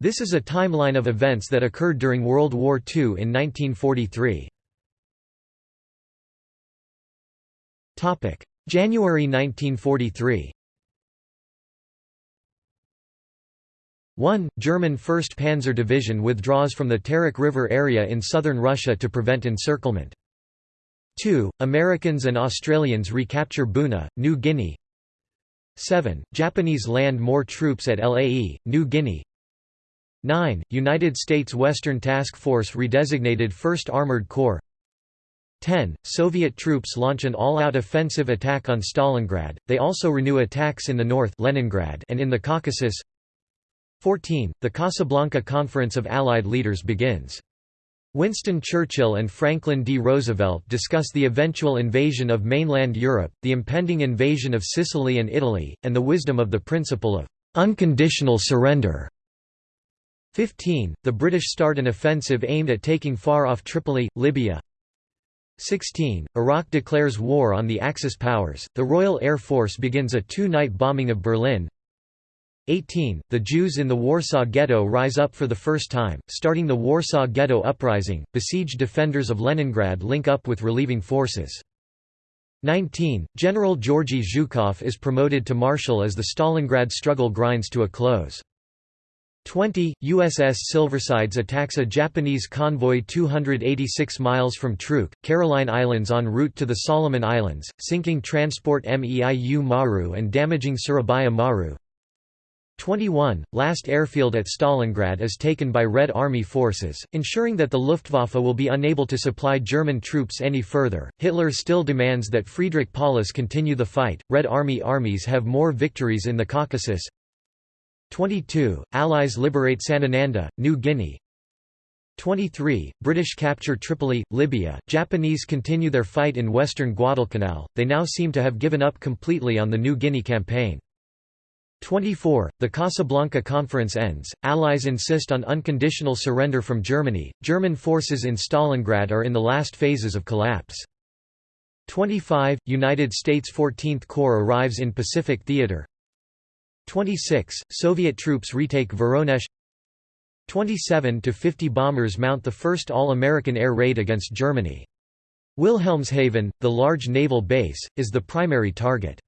This is a timeline of events that occurred during World War II in 1943. January 1943 1. German 1st Panzer Division withdraws from the Terek River area in southern Russia to prevent encirclement. 2. Americans and Australians recapture Buna, New Guinea 7. Japanese land more troops at Lae, New Guinea 9. United States Western Task Force redesignated 1st Armored Corps 10. Soviet troops launch an all-out offensive attack on Stalingrad, they also renew attacks in the north Leningrad and in the Caucasus 14. The Casablanca Conference of Allied Leaders begins. Winston Churchill and Franklin D. Roosevelt discuss the eventual invasion of mainland Europe, the impending invasion of Sicily and Italy, and the wisdom of the principle of unconditional surrender. 15. The British start an offensive aimed at taking far off Tripoli, Libya. 16. Iraq declares war on the Axis powers, the Royal Air Force begins a two-night bombing of Berlin. 18. The Jews in the Warsaw Ghetto rise up for the first time, starting the Warsaw Ghetto Uprising. Besieged defenders of Leningrad link up with relieving forces. 19. General Georgy Zhukov is promoted to marshal as the Stalingrad struggle grinds to a close. 20. USS Silversides attacks a Japanese convoy 286 miles from Truk, Caroline Islands en route to the Solomon Islands, sinking transport Meiu Maru and damaging Surabaya Maru. 21. Last airfield at Stalingrad is taken by Red Army forces, ensuring that the Luftwaffe will be unable to supply German troops any further. Hitler still demands that Friedrich Paulus continue the fight. Red Army armies have more victories in the Caucasus. 22. Allies liberate Sanananda, New Guinea. 23. British capture Tripoli, Libya. Japanese continue their fight in western Guadalcanal. They now seem to have given up completely on the New Guinea campaign. 24. The Casablanca Conference ends, Allies insist on unconditional surrender from Germany, German forces in Stalingrad are in the last phases of collapse. 25. United States 14th Corps arrives in Pacific Theater 26. Soviet troops retake Voronezh 27 to 50 bombers mount the first all-American air raid against Germany. Wilhelmshaven, the large naval base, is the primary target.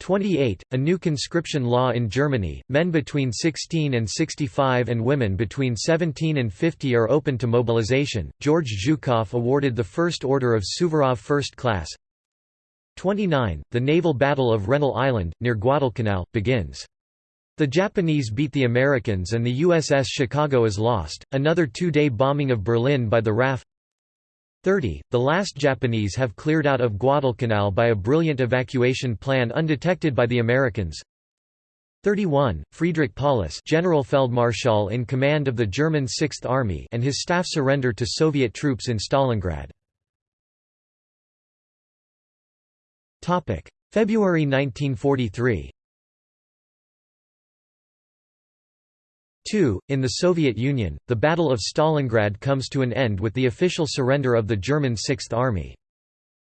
28. A new conscription law in Germany, men between 16 and 65 and women between 17 and 50 are open to mobilization. George Zhukov awarded the First Order of Suvorov First Class. 29. The naval battle of Rennell Island, near Guadalcanal, begins. The Japanese beat the Americans and the USS Chicago is lost. Another two-day bombing of Berlin by the RAF 30. The last Japanese have cleared out of Guadalcanal by a brilliant evacuation plan undetected by the Americans. 31. Friedrich Paulus General Feldmarschall in command of the German Sixth Army and his staff surrender to Soviet troops in Stalingrad. February 1943 2. In the Soviet Union, the Battle of Stalingrad comes to an end with the official surrender of the German Sixth Army.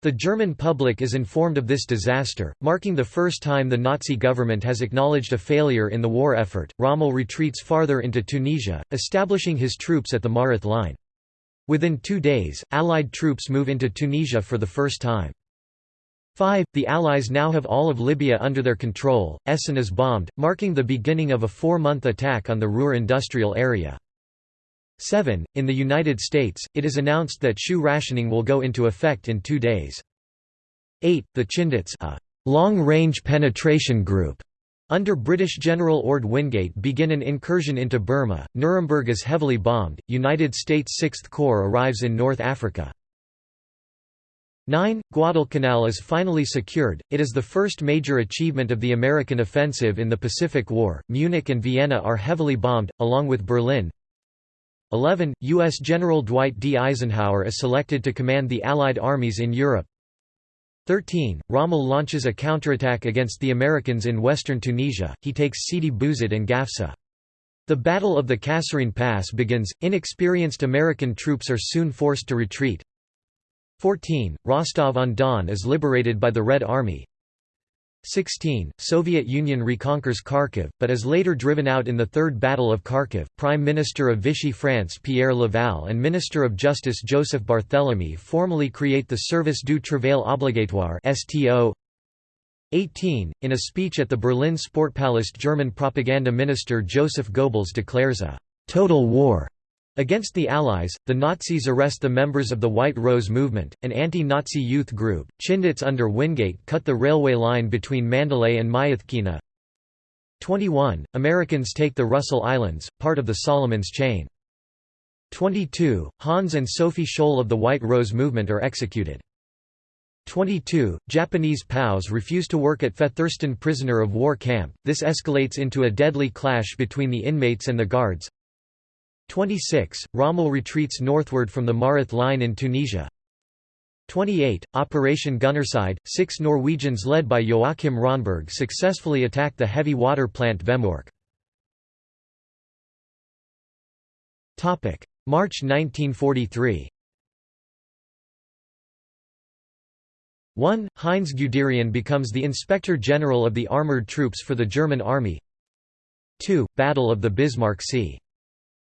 The German public is informed of this disaster, marking the first time the Nazi government has acknowledged a failure in the war effort. Rommel retreats farther into Tunisia, establishing his troops at the Mareth line. Within two days, Allied troops move into Tunisia for the first time. 5. The Allies now have all of Libya under their control, Essen is bombed, marking the beginning of a four-month attack on the Ruhr industrial area. 7. In the United States, it is announced that shoe rationing will go into effect in two days. 8. The Chindits a long-range penetration group under British General Orde Wingate begin an incursion into Burma. Nuremberg is heavily bombed. United States Sixth Corps arrives in North Africa. 9. Guadalcanal is finally secured, it is the first major achievement of the American offensive in the Pacific War. Munich and Vienna are heavily bombed, along with Berlin. 11. U.S. General Dwight D. Eisenhower is selected to command the Allied armies in Europe. 13. Rommel launches a counterattack against the Americans in western Tunisia, he takes Sidi Bouzid and Gafsa. The Battle of the Kasserine Pass begins, inexperienced American troops are soon forced to retreat. 14. Rostov-on-Don is liberated by the Red Army. 16. Soviet Union reconquers Kharkiv, but is later driven out in the Third Battle of Kharkiv. Prime Minister of Vichy France Pierre Laval and Minister of Justice Joseph Barthélemy formally create the Service du Travail Obligatoire (STO). 18. In a speech at the Berlin Sportpalast German propaganda minister Joseph Goebbels declares a «total war» Against the Allies, the Nazis arrest the members of the White Rose Movement, an anti-Nazi youth group. Chindits under Wingate cut the railway line between Mandalay and Myitkyina. 21. Americans take the Russell Islands, part of the Solomons chain. 22. Hans and Sophie Scholl of the White Rose Movement are executed. 22. Japanese POWs refuse to work at Featherston prisoner of war camp, this escalates into a deadly clash between the inmates and the guards. 26. Rommel retreats northward from the Mareth line in Tunisia. 28. Operation Gunnerside, six Norwegians led by Joachim Ronberg successfully attack the heavy water plant Vemork. March 1943 1. Heinz Guderian becomes the Inspector General of the Armoured Troops for the German Army 2. Battle of the Bismarck Sea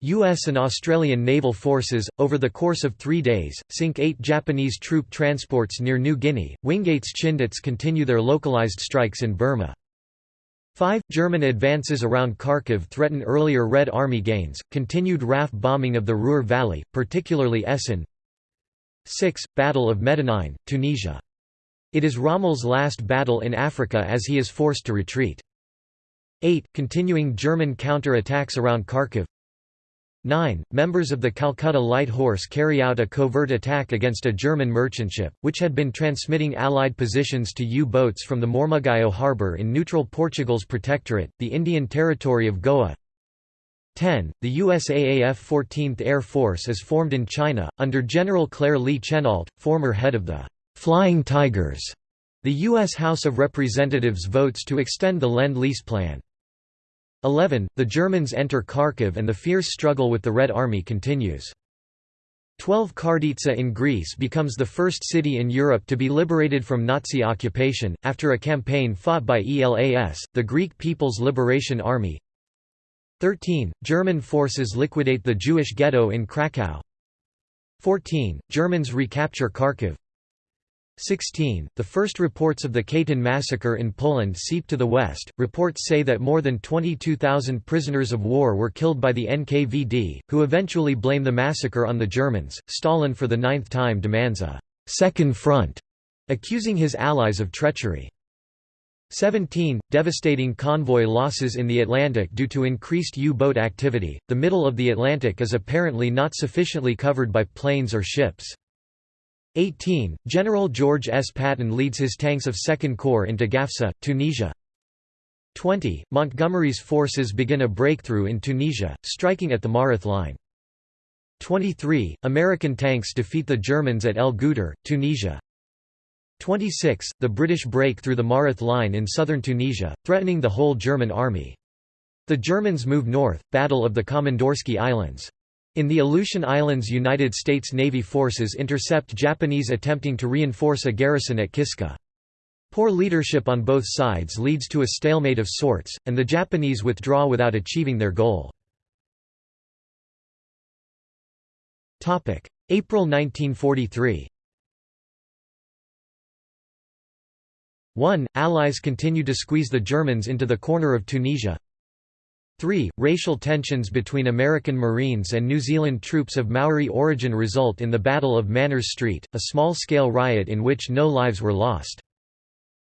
U.S. and Australian naval forces, over the course of three days, sink eight Japanese troop transports near New Guinea. Wingate's Chindits continue their localized strikes in Burma. 5. German advances around Kharkiv threaten earlier Red Army gains, continued RAF bombing of the Ruhr Valley, particularly Essen. 6. Battle of Medenine, Tunisia. It is Rommel's last battle in Africa as he is forced to retreat. 8. Continuing German counter-attacks around Kharkiv 9. Members of the Calcutta Light Horse carry out a covert attack against a German merchant ship, which had been transmitting Allied positions to U-boats from the Mormugao harbour in neutral Portugal's protectorate, the Indian territory of Goa. 10. The USAAF 14th Air Force is formed in China, under General Claire Lee Chennault, former head of the «Flying Tigers». The U.S. House of Representatives votes to extend the Lend-Lease Plan. 11. The Germans enter Kharkiv and the fierce struggle with the Red Army continues. 12 Karditsa in Greece becomes the first city in Europe to be liberated from Nazi occupation, after a campaign fought by ELAS, the Greek People's Liberation Army. 13. German forces liquidate the Jewish ghetto in Krakow. 14. Germans recapture Kharkiv. 16. The first reports of the Katyn massacre in Poland seep to the west. Reports say that more than 22,000 prisoners of war were killed by the NKVD, who eventually blame the massacre on the Germans. Stalin for the ninth time demands a second front, accusing his allies of treachery. 17. Devastating convoy losses in the Atlantic due to increased U-boat activity. The middle of the Atlantic is apparently not sufficiently covered by planes or ships. 18. General George S. Patton leads his tanks of Second Corps into Gafsa, Tunisia. 20. Montgomery's forces begin a breakthrough in Tunisia, striking at the Mareth Line. 23. American tanks defeat the Germans at El Guettar, Tunisia. 26. The British break through the Mareth Line in southern Tunisia, threatening the whole German army. The Germans move north, Battle of the Komandorsky Islands. In the Aleutian Islands United States Navy forces intercept Japanese attempting to reinforce a garrison at Kiska. Poor leadership on both sides leads to a stalemate of sorts, and the Japanese withdraw without achieving their goal. April 1943 1. Allies continue to squeeze the Germans into the corner of Tunisia 3. Racial tensions between American Marines and New Zealand troops of Maori origin result in the Battle of Manners Street, a small-scale riot in which no lives were lost.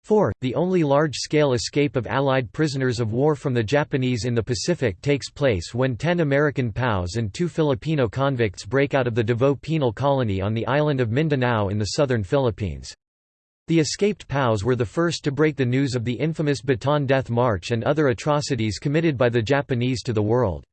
4. The only large-scale escape of Allied prisoners of war from the Japanese in the Pacific takes place when ten American POWs and two Filipino convicts break out of the Davao penal colony on the island of Mindanao in the southern Philippines. The escaped POWs were the first to break the news of the infamous Bataan Death March and other atrocities committed by the Japanese to the world.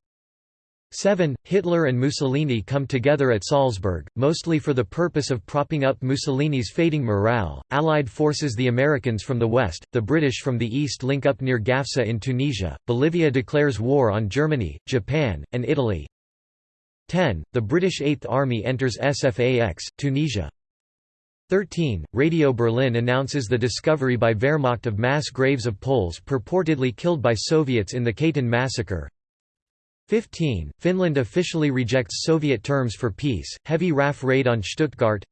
7. Hitler and Mussolini come together at Salzburg, mostly for the purpose of propping up Mussolini's fading morale. Allied forces the Americans from the west, the British from the east link up near Gafsa in Tunisia. Bolivia declares war on Germany, Japan, and Italy. 10. The British Eighth Army enters Sfax, Tunisia. 13. Radio Berlin announces the discovery by Wehrmacht of mass graves of Poles purportedly killed by Soviets in the Katyn massacre. 15. Finland officially rejects Soviet terms for peace, heavy RAF raid on Stuttgart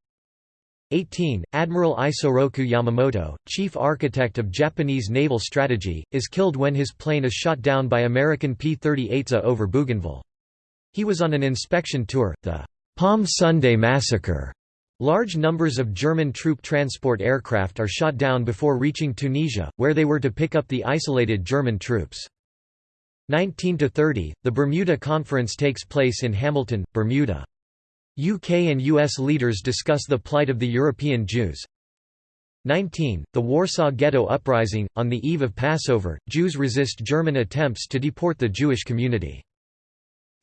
18. Admiral Isoroku Yamamoto, chief architect of Japanese naval strategy, is killed when his plane is shot down by American P-38A over Bougainville. He was on an inspection tour, the Palm Sunday Massacre. Large numbers of German troop transport aircraft are shot down before reaching Tunisia, where they were to pick up the isolated German troops. 19–30, the Bermuda Conference takes place in Hamilton, Bermuda. UK and US leaders discuss the plight of the European Jews. 19. The Warsaw Ghetto Uprising. On the eve of Passover, Jews resist German attempts to deport the Jewish community.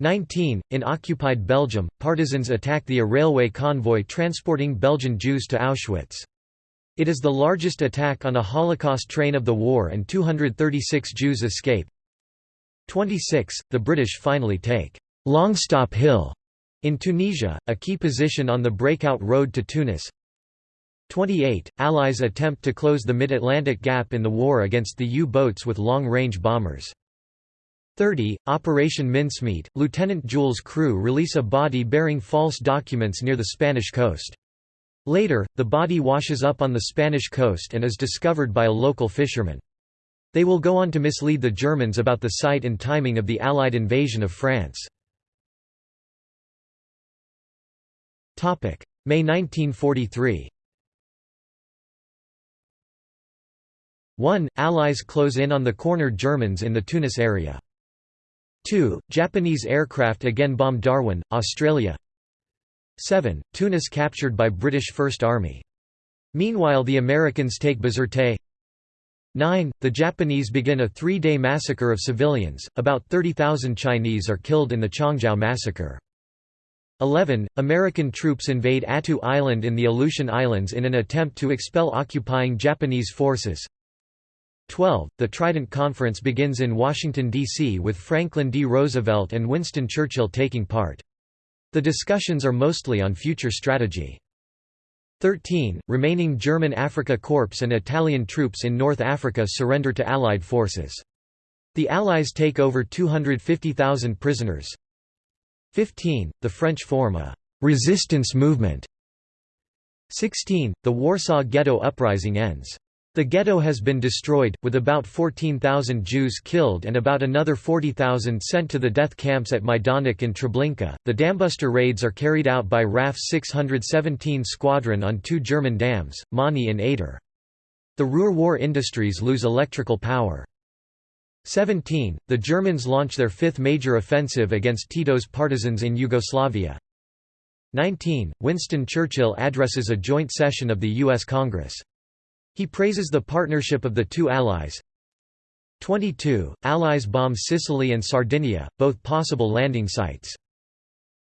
19. In occupied Belgium, partisans attack the a railway convoy transporting Belgian Jews to Auschwitz. It is the largest attack on a Holocaust train of the war and 236 Jews escape. 26. The British finally take Longstop Hill in Tunisia, a key position on the breakout road to Tunis 28. Allies attempt to close the mid-Atlantic gap in the war against the U-boats with long-range bombers. 30. Operation Mincemeat, Lieutenant Jewell's crew release a body bearing false documents near the Spanish coast. Later, the body washes up on the Spanish coast and is discovered by a local fisherman. They will go on to mislead the Germans about the site and timing of the Allied invasion of France. May 1943 1. Allies close in on the cornered Germans in the Tunis area. 2. Japanese aircraft again bomb Darwin, Australia 7. Tunis captured by British First Army. Meanwhile the Americans take Bizerte 9. The Japanese begin a three-day massacre of civilians, about 30,000 Chinese are killed in the Changjiao massacre. 11. American troops invade Attu Island in the Aleutian Islands in an attempt to expel occupying Japanese forces. 12. The Trident Conference begins in Washington, D.C. with Franklin D. Roosevelt and Winston Churchill taking part. The discussions are mostly on future strategy. 13. Remaining German Africa Corps and Italian troops in North Africa surrender to Allied forces. The Allies take over 250,000 prisoners. 15. The French form a «resistance movement». 16. The Warsaw Ghetto Uprising ends. The ghetto has been destroyed, with about 14,000 Jews killed and about another 40,000 sent to the death camps at Majdanek and Treblinka. The dambuster raids are carried out by RAF 617 Squadron on two German dams, Möhne and Eder. The Ruhr war industries lose electrical power. 17. The Germans launch their fifth major offensive against Tito's partisans in Yugoslavia. 19. Winston Churchill addresses a joint session of the U.S. Congress. He praises the partnership of the two allies. 22. Allies bomb Sicily and Sardinia, both possible landing sites.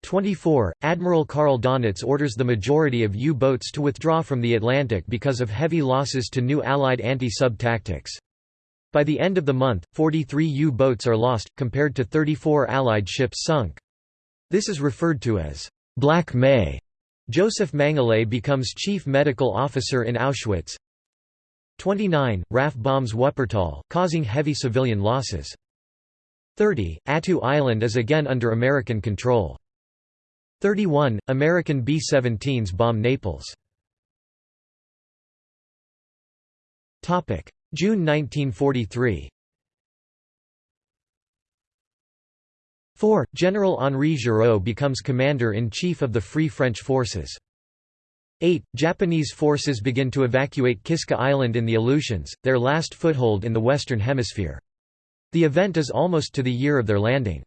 24. Admiral Karl Donitz orders the majority of U-boats to withdraw from the Atlantic because of heavy losses to new Allied anti-sub tactics. By the end of the month, 43 U-boats are lost, compared to 34 Allied ships sunk. This is referred to as Black May. Joseph Mengele becomes chief medical officer in Auschwitz. 29. RAF bombs Wuppertal, causing heavy civilian losses. 30. Attu Island is again under American control. 31. American B-17s bomb Naples. June 1943 4. General Henri Giraud becomes commander-in-chief of the Free French Forces. 8. Japanese forces begin to evacuate Kiska Island in the Aleutians, their last foothold in the Western Hemisphere. The event is almost to the year of their landing.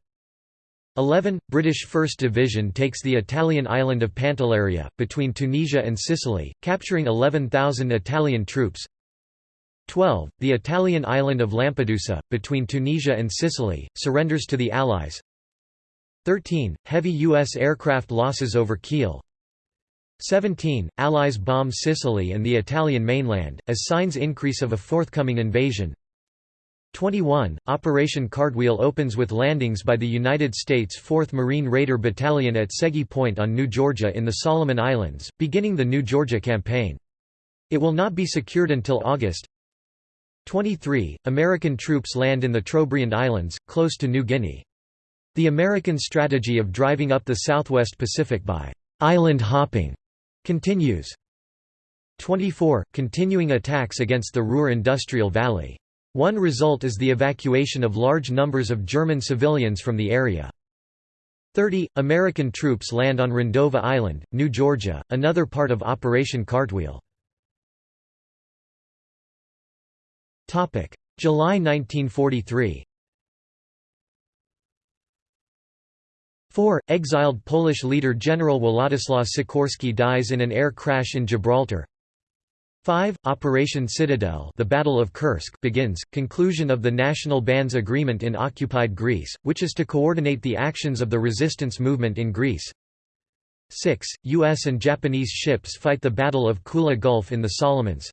11. British 1st Division takes the Italian island of Pantelleria, between Tunisia and Sicily, capturing 11,000 Italian troops. 12. The Italian island of Lampedusa, between Tunisia and Sicily, surrenders to the Allies 13. Heavy U.S. aircraft losses over Kiel 17. Allies bomb Sicily and the Italian mainland, as signs increase of a forthcoming invasion 21. Operation Cartwheel opens with landings by the United States 4th Marine Raider Battalion at Segi Point on New Georgia in the Solomon Islands, beginning the New Georgia Campaign. It will not be secured until August. 23. American troops land in the Trobriand Islands, close to New Guinea. The American strategy of driving up the southwest Pacific by island hopping continues. 24. Continuing attacks against the Ruhr Industrial Valley. One result is the evacuation of large numbers of German civilians from the area. 30. American troops land on Rendova Island, New Georgia, another part of Operation Cartwheel. July 1943 4. Exiled Polish leader General Władysław Sikorski dies in an air crash in Gibraltar 5. Operation Citadel the Battle of Kursk begins, conclusion of the National Bands Agreement in occupied Greece, which is to coordinate the actions of the resistance movement in Greece 6. U.S. and Japanese ships fight the Battle of Kula Gulf in the Solomons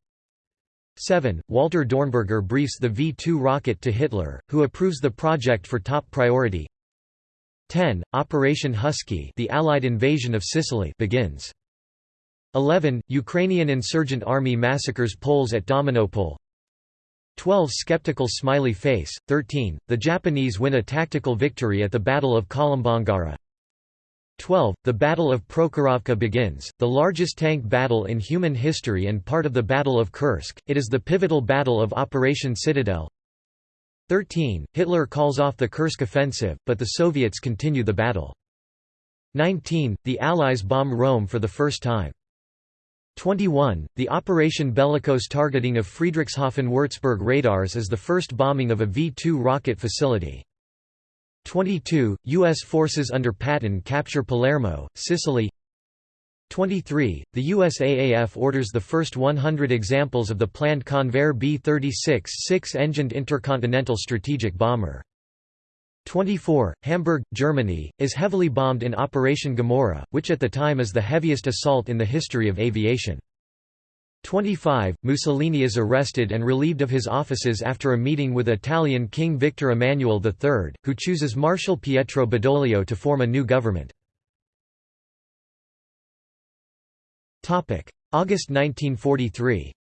7. Walter Dornberger briefs the V-2 rocket to Hitler, who approves the project for top priority 10. Operation Husky the Allied invasion of Sicily begins 11. Ukrainian insurgent army massacres Poles at Dominopole 12. Skeptical smiley face 13. The Japanese win a tactical victory at the Battle of Kolumbangara 12. The Battle of Prokhorovka begins, the largest tank battle in human history and part of the Battle of Kursk, it is the pivotal battle of Operation Citadel 13. Hitler calls off the Kursk offensive, but the Soviets continue the battle 19. The Allies bomb Rome for the first time 21. The Operation Bellicose targeting of Friedrichshafen-Würzburg radars is the first bombing of a V-2 rocket facility. 22. U.S. forces under Patton capture Palermo, Sicily 23. The USAAF orders the first 100 examples of the planned Convair B-36 six-engined intercontinental strategic bomber. 24. Hamburg, Germany, is heavily bombed in Operation Gomorrah, which at the time is the heaviest assault in the history of aviation. 25. Mussolini is arrested and relieved of his offices after a meeting with Italian King Victor Emmanuel III, who chooses Marshal Pietro Badoglio to form a new government. August 1943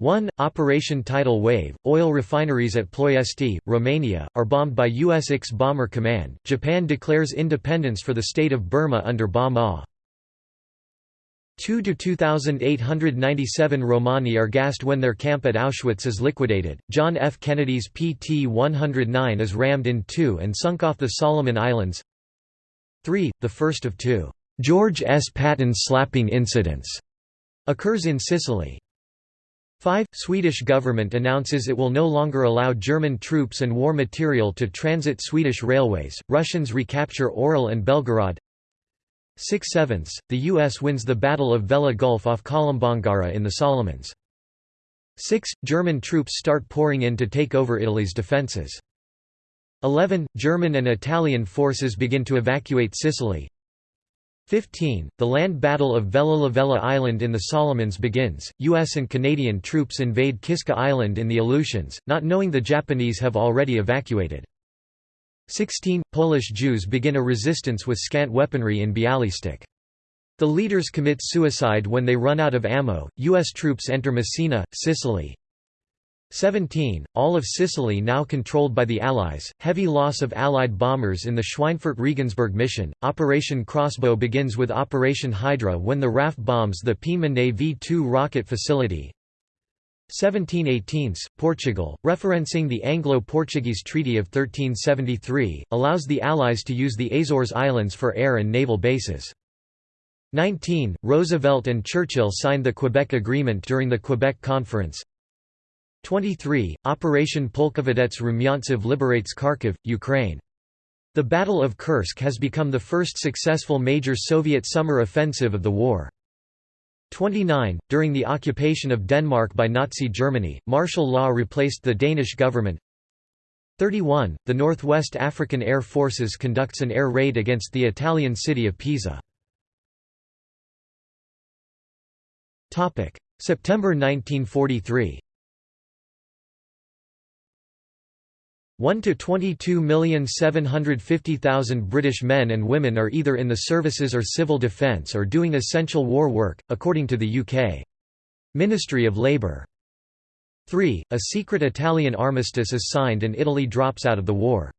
1. Operation Tidal Wave, oil refineries at Ploiesti, Romania, are bombed by US IX Bomber Command. Japan declares independence for the state of Burma under Ba Maw. 2 to 2,897 Romani are gassed when their camp at Auschwitz is liquidated. John F. Kennedy's PT 109 is rammed in two and sunk off the Solomon Islands. 3. The first of two George S. Patton slapping incidents occurs in Sicily. 5. Swedish government announces it will no longer allow German troops and war material to transit Swedish railways. Russians recapture Orel and Belgorod. 6 sevenths, the U.S. wins the Battle of Vella Gulf off Kolumbangara in the Solomons. 6. German troops start pouring in to take over Italy's defences. 11. German and Italian forces begin to evacuate Sicily. 15. The land battle of Vella Lavella Island in the Solomons begins. U.S. and Canadian troops invade Kiska Island in the Aleutians, not knowing the Japanese have already evacuated. 16. Polish Jews begin a resistance with scant weaponry in Bialystok. The leaders commit suicide when they run out of ammo. U.S. troops enter Messina, Sicily. 17. All of Sicily now controlled by the Allies, heavy loss of Allied bombers in the Schweinfurt-Regensburg mission. Operation Crossbow begins with Operation Hydra when the RAF bombs the Peenemünde V-2 rocket facility. 1718 Portugal, referencing the Anglo-Portuguese Treaty of 1373, allows the Allies to use the Azores Islands for air and naval bases. 19. Roosevelt and Churchill signed the Quebec Agreement during the Quebec Conference. 23. Operation Polkovodets Rumyantsev liberates Kharkiv, Ukraine. The Battle of Kursk has become the first successful major Soviet summer offensive of the war. 29. During the occupation of Denmark by Nazi Germany, martial law replaced the Danish government. 31. The Northwest African Air Forces conducts an air raid against the Italian city of Pisa. September 1943 1 to 22,750,000 British men and women are either in the services or civil defence or doing essential war work, according to the UK Ministry of Labour. 3. A secret Italian armistice is signed and Italy drops out of the war.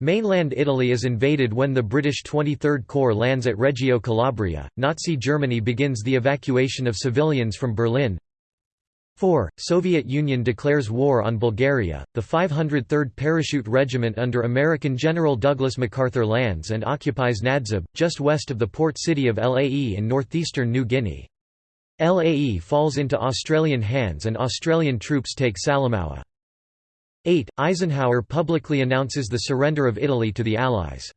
Mainland Italy is invaded when the British 23rd Corps lands at Reggio Calabria. Nazi Germany begins the evacuation of civilians from Berlin. 4. Soviet Union declares war on Bulgaria. The 503rd Parachute Regiment under American General Douglas MacArthur lands and occupies Nadzab, just west of the port city of Lae in northeastern New Guinea. Lae falls into Australian hands and Australian troops take Salamaua. 8. Eisenhower publicly announces the surrender of Italy to the Allies.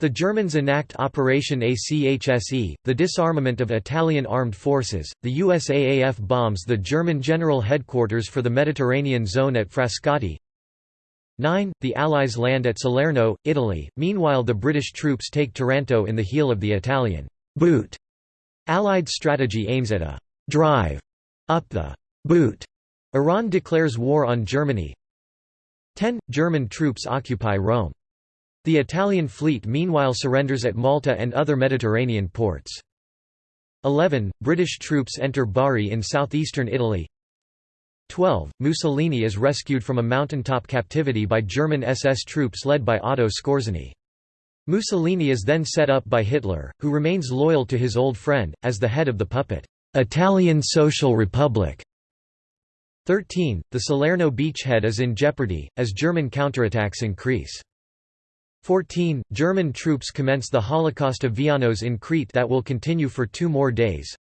The Germans enact Operation ACHSE, the disarmament of Italian armed forces. The USAAF bombs the German general headquarters for the Mediterranean zone at Frascati. 9. The Allies land at Salerno, Italy. Meanwhile, the British troops take Taranto in the heel of the Italian boot. Allied strategy aims at a drive up the boot. Iran declares war on Germany. 10. German troops occupy Rome. The Italian fleet meanwhile surrenders at Malta and other Mediterranean ports. 11. British troops enter Bari in southeastern Italy. 12. Mussolini is rescued from a mountaintop captivity by German SS troops led by Otto Skorzeny. Mussolini is then set up by Hitler, who remains loyal to his old friend, as the head of the puppet, Italian Social Republic. 13. The Salerno beachhead is in jeopardy, as German counterattacks increase. 14. German troops commence the Holocaust of Vianos in Crete that will continue for two more days.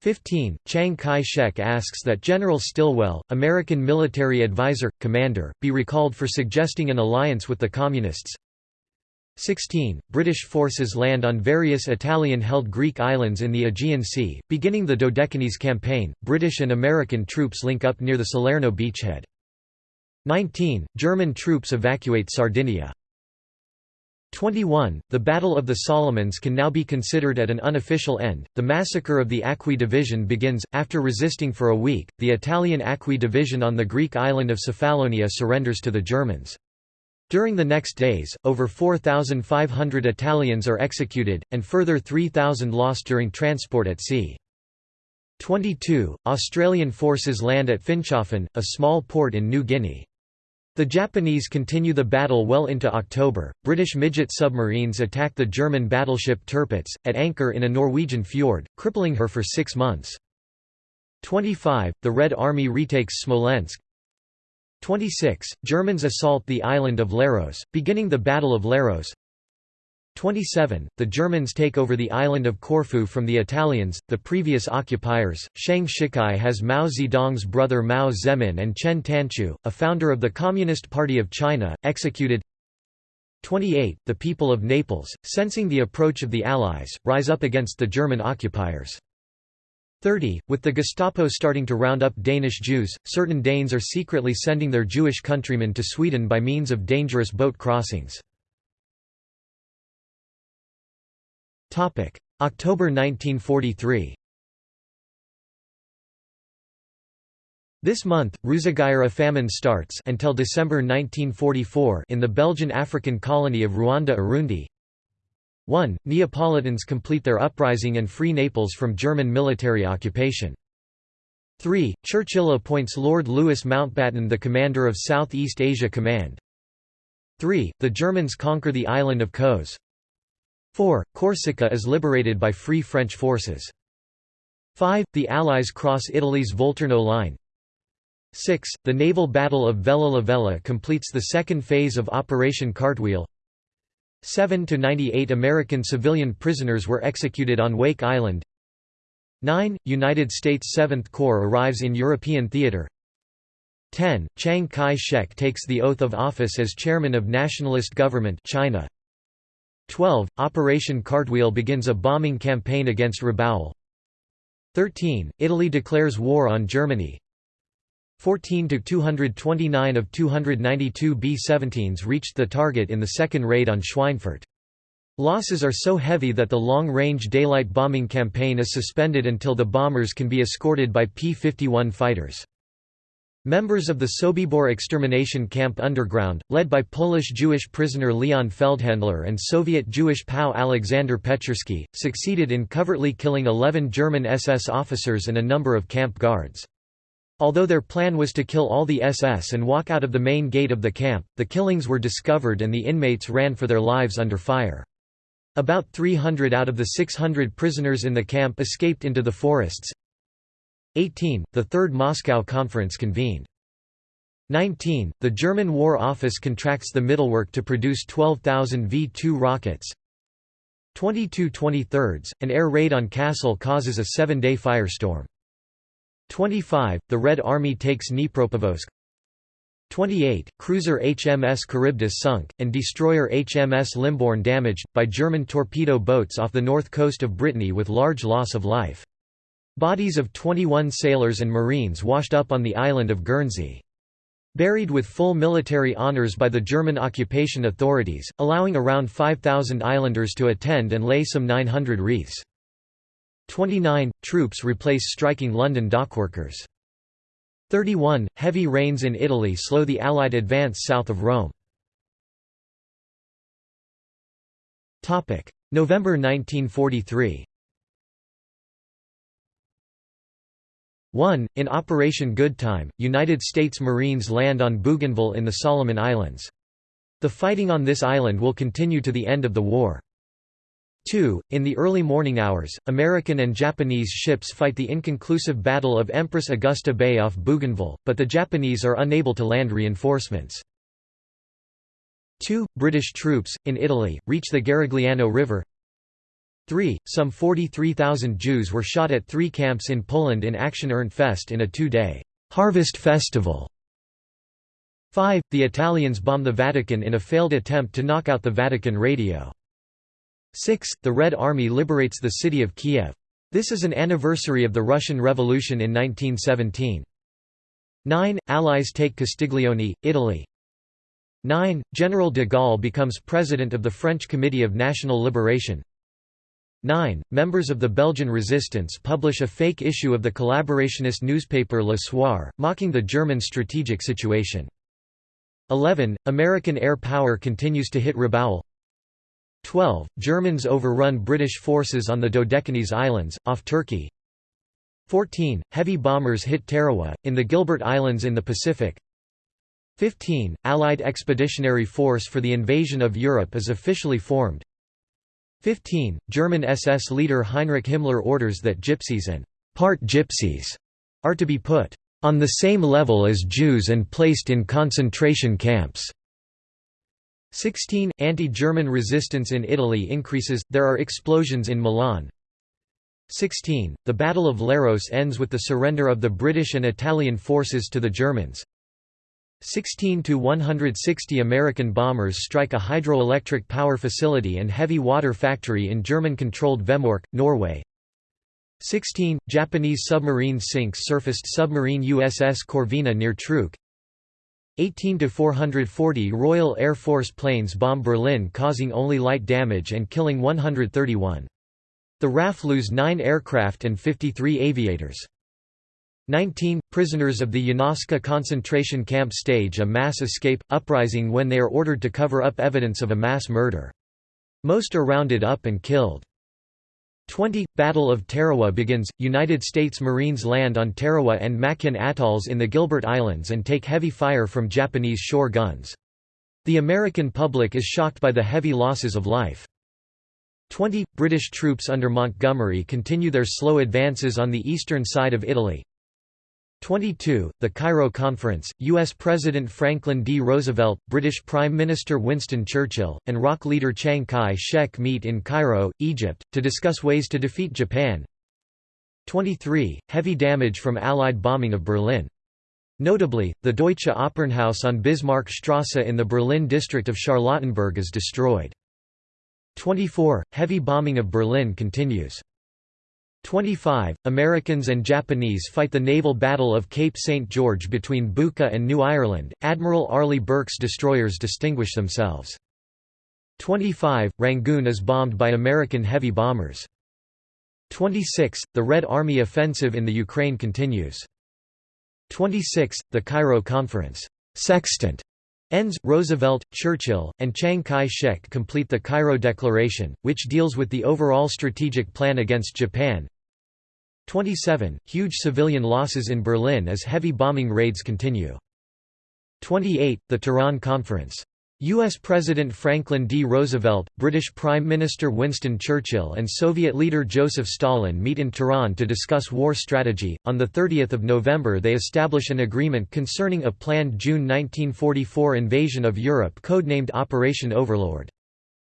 15. Chiang Kai-shek asks that General Stilwell, American military advisor, commander, be recalled for suggesting an alliance with the Communists. 16. British forces land on various Italian-held Greek islands in the Aegean Sea. Beginning the Dodecanese campaign, British and American troops link up near the Salerno beachhead. 19. German troops evacuate Sardinia. 21. The Battle of the Solomons can now be considered at an unofficial end. The massacre of the Acqui Division begins. After resisting for a week, the Italian Acqui Division on the Greek island of Cephalonia surrenders to the Germans. During the next days, over 4,500 Italians are executed, and further 3,000 lost during transport at sea. 22. Australian forces land at Finschhafen, a small port in New Guinea. The Japanese continue the battle well into October. British midget submarines attack the German battleship Tirpitz, at anchor in a Norwegian fjord, crippling her for six months. 25. The Red Army retakes Smolensk. 26. Germans assault the island of Leros, beginning the Battle of Leros. 27. The Germans take over the island of Corfu from the Italians, the previous occupiers. Chiang Shikai has Mao Zedong's brother Mao Zemin and Chen Tanchu, a founder of the Communist Party of China, executed. 28. The people of Naples, sensing the approach of the Allies, rise up against the German occupiers. 30. With the Gestapo starting to round up Danish Jews, certain Danes are secretly sending their Jewish countrymen to Sweden by means of dangerous boat crossings. October 1943 This month, Ruzagayura famine starts until December 1944 in the Belgian African colony of Ruanda-Urundi. 1. Neapolitans complete their uprising and free Naples from German military occupation. 3. Churchill appoints Lord Louis Mountbatten the commander of South East Asia Command. 3. The Germans conquer the island of Kos. 4. Corsica is liberated by Free French forces. 5. The Allies cross Italy's Volturno line. 6. The naval battle of Vella Lavella completes the second phase of Operation Cartwheel. 7 to 98 American civilian prisoners were executed on Wake Island. 9. United States Seventh Corps arrives in European theater. 10. Chiang Kai-shek takes the oath of office as chairman of nationalist government China. 12. Operation Cartwheel begins a bombing campaign against Rabaul. 13. Italy declares war on Germany. 14 to 229 of 292 B-17s reached the target in the second raid on Schweinfurt. Losses are so heavy that the long-range daylight bombing campaign is suspended until the bombers can be escorted by P-51 fighters. Members of the Sobibor extermination camp underground, led by Polish Jewish prisoner Leon Feldhandler and Soviet Jewish POW Alexander Pechersky, succeeded in covertly killing 11 German SS officers and a number of camp guards. Although their plan was to kill all the SS and walk out of the main gate of the camp, the killings were discovered and the inmates ran for their lives under fire. About 300 out of the 600 prisoners in the camp escaped into the forests. 18. The Third Moscow Conference convened. 19. The German War Office contracts the Mittelwerk to produce 12,000 V-2 rockets. 22 23 An air raid on Kassel causes a seven-day firestorm. 25. The Red Army takes Dnipropetrovsk. 28. Cruiser HMS Charybdis sunk, and destroyer HMS Limbourne damaged, by German torpedo boats off the north coast of Brittany with large loss of life. Bodies of 21 sailors and marines washed up on the island of Guernsey. Buried with full military honours by the German occupation authorities, allowing around 5,000 islanders to attend and lay some 900 wreaths. 29. Troops replace striking London dockworkers. 31. Heavy rains in Italy slow the Allied advance south of Rome. November 1943 1. In Operation Goodtime, United States Marines land on Bougainville in the Solomon Islands. The fighting on this island will continue to the end of the war. 2. In the early morning hours, American and Japanese ships fight the inconclusive Battle of Empress Augusta Bay off Bougainville, but the Japanese are unable to land reinforcements. 2. British troops, in Italy, reach the Garigliano River 3. Some 43,000 Jews were shot at three camps in Poland in Action Fest in a two-day harvest festival. 5. The Italians bomb the Vatican in a failed attempt to knock out the Vatican radio. 6. The Red Army liberates the city of Kiev. This is an anniversary of the Russian Revolution in 1917. 9. Allies take Castiglione, Italy. 9. General de Gaulle becomes president of the French Committee of National Liberation. 9. Members of the Belgian resistance publish a fake issue of the collaborationist newspaper Le Soir, mocking the German strategic situation. 11. American air power continues to hit Rabaul. 12. Germans overrun British forces on the Dodecanese Islands, off Turkey. 14. Heavy bombers hit Tarawa, in the Gilbert Islands in the Pacific. 15. Allied Expeditionary Force for the Invasion of Europe is officially formed. 15. German SS leader Heinrich Himmler orders that gypsies and part gypsies are to be put on the same level as Jews and placed in concentration camps. 16. Anti-German resistance in Italy increases, there are explosions in Milan. 16. The Battle of Leros ends with the surrender of the British and Italian forces to the Germans. 16 to 160 American bombers strike a hydroelectric power facility and heavy water factory in German-controlled Vemork, Norway. 16 Japanese submarine sinks surfaced submarine USS Corvina near Truk. 18 to 440 Royal Air Force planes bomb Berlin causing only light damage and killing 131. The RAF lose 9 aircraft and 53 aviators. 19. Prisoners of the Janowska concentration camp stage a mass escape, uprising when they are ordered to cover up evidence of a mass murder. Most are rounded up and killed. 20. Battle of Tarawa begins, United States Marines land on Tarawa and Makin atolls in the Gilbert Islands and take heavy fire from Japanese shore guns. The American public is shocked by the heavy losses of life. 20. British troops under Montgomery continue their slow advances on the eastern side of Italy, 22. The Cairo Conference, U.S. President Franklin D. Roosevelt, British Prime Minister Winston Churchill, and ROC leader Chiang Kai-shek meet in Cairo, Egypt, to discuss ways to defeat Japan. 23. Heavy damage from Allied bombing of Berlin. Notably, the Deutsche Opernhaus on Bismarckstrasse in the Berlin district of Charlottenburg is destroyed. 24. Heavy bombing of Berlin continues. 25. Americans and Japanese fight the naval battle of Cape St. George between Buka and New Ireland. Admiral Arleigh Burke's destroyers distinguish themselves. 25. Rangoon is bombed by American heavy bombers. 26. The Red Army offensive in the Ukraine continues. 26. The Cairo Conference sextant ends. Roosevelt, Churchill, and Chiang Kai-shek complete the Cairo Declaration, which deals with the overall strategic plan against Japan. 27. Huge civilian losses in Berlin as heavy bombing raids continue. 28. The Tehran Conference U.S. President Franklin D. Roosevelt, British Prime Minister Winston Churchill, and Soviet leader Joseph Stalin meet in Tehran to discuss war strategy. On 30 November, they establish an agreement concerning a planned June 1944 invasion of Europe codenamed Operation Overlord.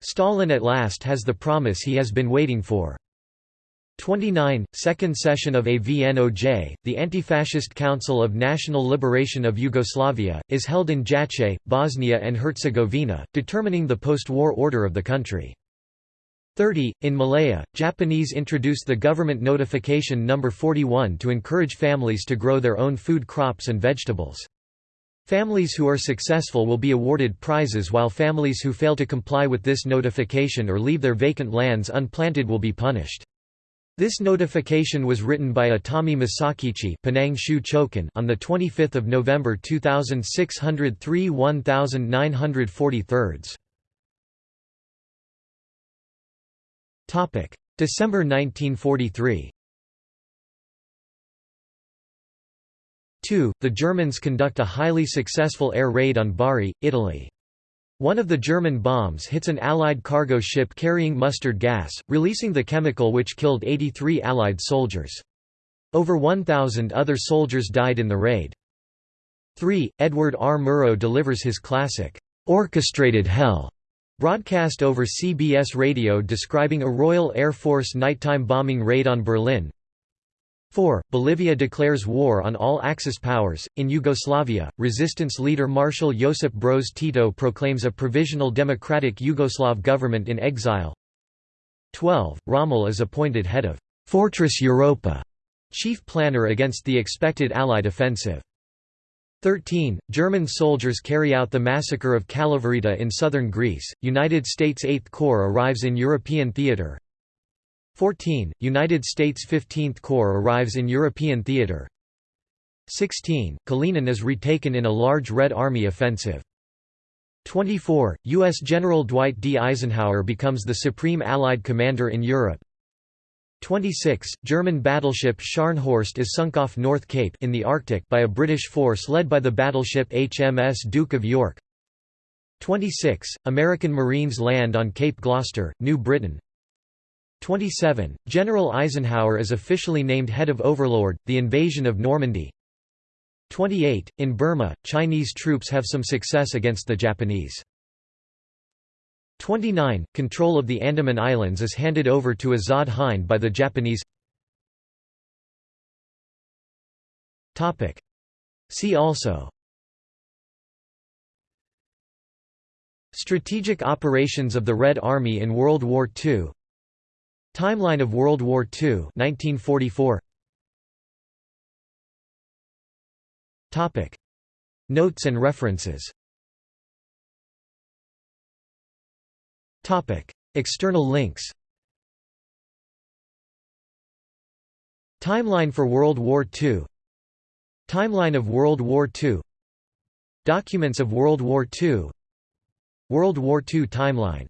Stalin at last has the promise he has been waiting for. 29, Second Session of AVNOJ, the Anti-Fascist Council of National Liberation of Yugoslavia, is held in Jajce, Bosnia and Herzegovina, determining the post-war order of the country. 30. In Malaya, Japanese introduced the government notification No. 41 to encourage families to grow their own food crops and vegetables. Families who are successful will be awarded prizes while families who fail to comply with this notification or leave their vacant lands unplanted will be punished. This notification was written by Atami Masakichi on 25 November 2603 1943 December 1943 2. The Germans conduct a highly successful air raid on Bari, Italy. One of the German bombs hits an Allied cargo ship carrying mustard gas, releasing the chemical which killed 83 Allied soldiers. Over 1,000 other soldiers died in the raid. 3. Edward R. Murrow delivers his classic, "'Orchestrated Hell' broadcast over CBS radio describing a Royal Air Force nighttime bombing raid on Berlin. 4. Bolivia declares war on all Axis powers. In Yugoslavia, resistance leader Marshal Josip Broz Tito proclaims a provisional democratic Yugoslav government in exile. 12. Rommel is appointed head of Fortress Europa, chief planner against the expected Allied offensive. 13. German soldiers carry out the massacre of Kalavryta in southern Greece. United States Eighth Corps arrives in European theater. 14. United States 15th Corps arrives in European theater 16. Kalinin is retaken in a large Red Army offensive. 24. U.S. General Dwight D. Eisenhower becomes the supreme Allied commander in Europe. 26. German battleship Scharnhorst is sunk off North Cape in the Arctic by a British force led by the battleship HMS Duke of York. 26. American Marines land on Cape Gloucester, New Britain. 27. General Eisenhower is officially named head of Overlord, the invasion of Normandy. 28. In Burma, Chinese troops have some success against the Japanese. 29. Control of the Andaman Islands is handed over to Azad Hind by the Japanese See also Strategic operations of the Red Army in World War II Timeline of World War II 1944. Topic. Notes and references. Topic. External links. Timeline for World War II Timeline of World War II Documents of World War II World War II timeline